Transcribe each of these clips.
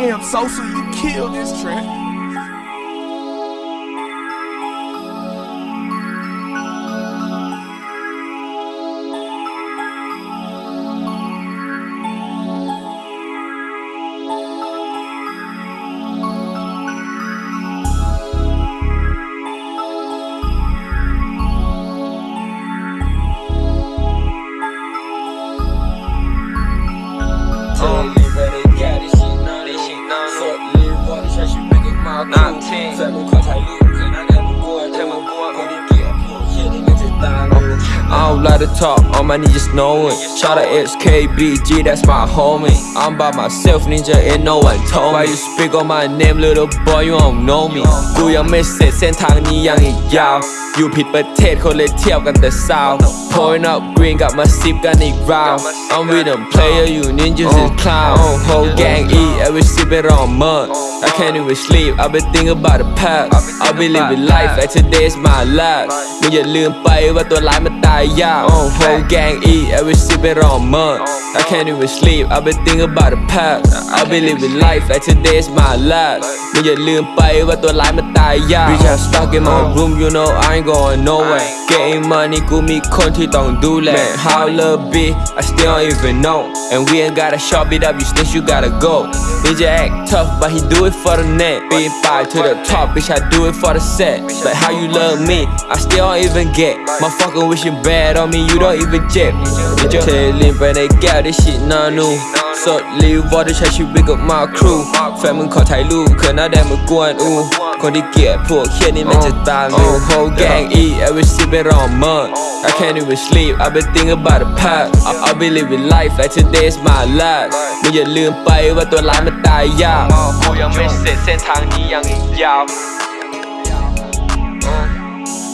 Damn, Sosa, you killed this track. I don't like to talk, all my niggas know it. Shout out SKBG, that's my homie. I'm by myself, ninja, and no one told me. Why you speak on my name, little boy, you don't know me. กูยังไม่เสร็จเส้นทางนี้ยังอีกยาว อยู่ผิดประเทศคนเลยเทียบกันแต่สาว Pouring up green กลับมาซิปกันอีกราว I'm with them player, you ninjas is clown. Whole gang eat, every sip it on mud. I can't even sleep, I've been thinking about the past. I've been living life like today's my last. มึงอย่าลืมไปว่าตัวร้ายมันตายยาก Whole gang eat, every sip it on mud. I can't even sleep, I've been thinking about the past. I've been living life like today's my last. มึงอย่าลืมไปว่าตัวร้ายมันตายยาก Bitch I'm stuck in my room, you know I ain't going nowhere. Getting money กูมีคนที่ต้องดูแล Man how love be I still don't even know And we ain't got a shop it up you snitch you gotta go Ninja act tough but he do it for the net Being fired to the top bitch I do it for the set But how you love me I still don't even get Motherfucker wishing bad on me you don't even jet Ninja เทลินไปในแก้ว ได้ชิดนานูสดรีวอร์ดใช้ชีวิตกับมาครู แฟนมึงขอถ่ายรูปเขินหน้าแดงมึงกวนอูคนที่เกลียดพวกเคียนี่มันจะตายมึง whole gang eat every sip it on mud I can't even sleep I've been thinking about the past I- I've been living life like today's my last มึงอย่าลืมไปว่าตัวร้ายมันตายยากกูยังไม่เสร็จเส้นทางนี้ยังอีกยาว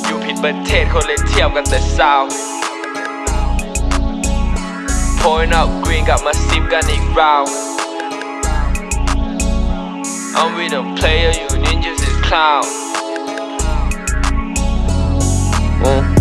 อยู่ผิดประเทศคนเลยเทียบกันแต่สาว Point up green, got my steam got it round. I'm with a player, you ninjas is clown. Mm.